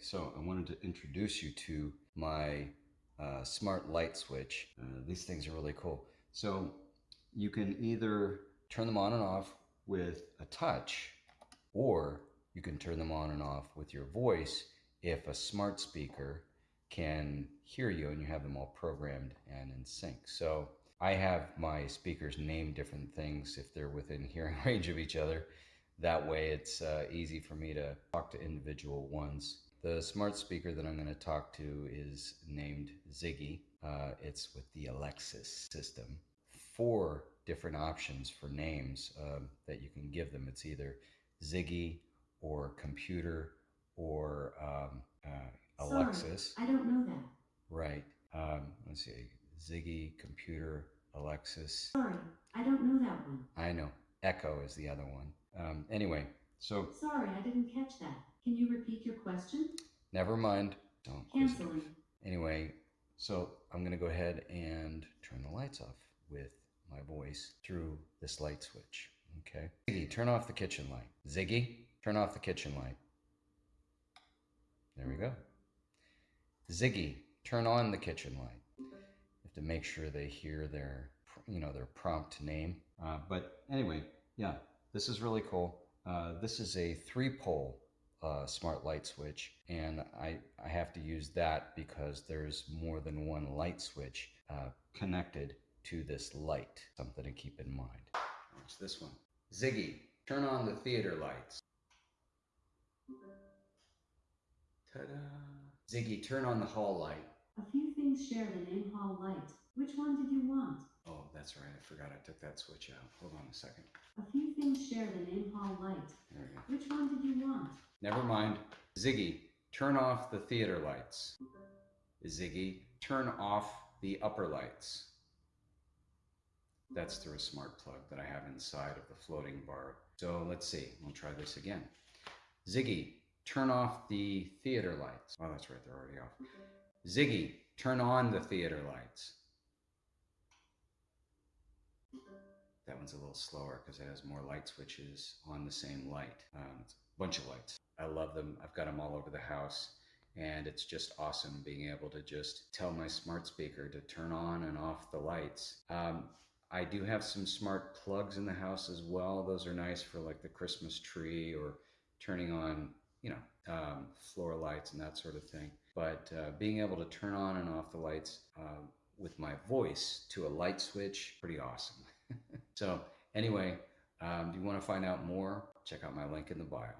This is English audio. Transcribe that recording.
so I wanted to introduce you to my uh, smart light switch. Uh, these things are really cool. So you can either turn them on and off with a touch, or you can turn them on and off with your voice if a smart speaker can hear you and you have them all programmed and in sync. So I have my speakers name different things if they're within hearing range of each other. That way it's uh, easy for me to talk to individual ones. The smart speaker that I'm going to talk to is named Ziggy. Uh, it's with the Alexa system. Four different options for names um, that you can give them. It's either Ziggy or computer or um, uh, Alexa. Sorry, I don't know that. Right. Um, let's see. Ziggy, computer, Alexa. Sorry, I don't know that one. I know. Echo is the other one. Um, anyway, so Sorry, I didn't catch that. Can you repeat your question? never mind. Don't. Canceling. Anyway, so I'm going to go ahead and turn the lights off with my voice through this light switch. Okay. Ziggy, turn off the kitchen light. Ziggy, turn off the kitchen light. There we go. Ziggy, turn on the kitchen light. You have to make sure they hear their, you know, their prompt name. Uh, but anyway, yeah, this is really cool. Uh, this is a three-pole uh, smart light switch, and I, I have to use that because there's more than one light switch uh, connected to this light. Something to keep in mind. Watch this one. Ziggy, turn on the theater lights. Ta-da! Ziggy, turn on the hall light. A few things share the name hall light. Which one did you want? Oh, that's right. I forgot I took that switch out. Hold on a second. A few things share the name hall light. There we go. Which one did you want? Never mind. Ziggy, turn off the theater lights. Ziggy, turn off the upper lights. That's through a smart plug that I have inside of the floating bar. So let's see. We'll try this again. Ziggy, turn off the theater lights. Oh, that's right. They're already off. Ziggy, turn on the theater lights. That one's a little slower because it has more light switches on the same light. Um, bunch of lights. I love them. I've got them all over the house. And it's just awesome being able to just tell my smart speaker to turn on and off the lights. Um, I do have some smart plugs in the house as well. Those are nice for like the Christmas tree or turning on, you know, um, floor lights and that sort of thing. But uh, being able to turn on and off the lights uh, with my voice to a light switch, pretty awesome. so anyway, um, do you want to find out more? Check out my link in the bio.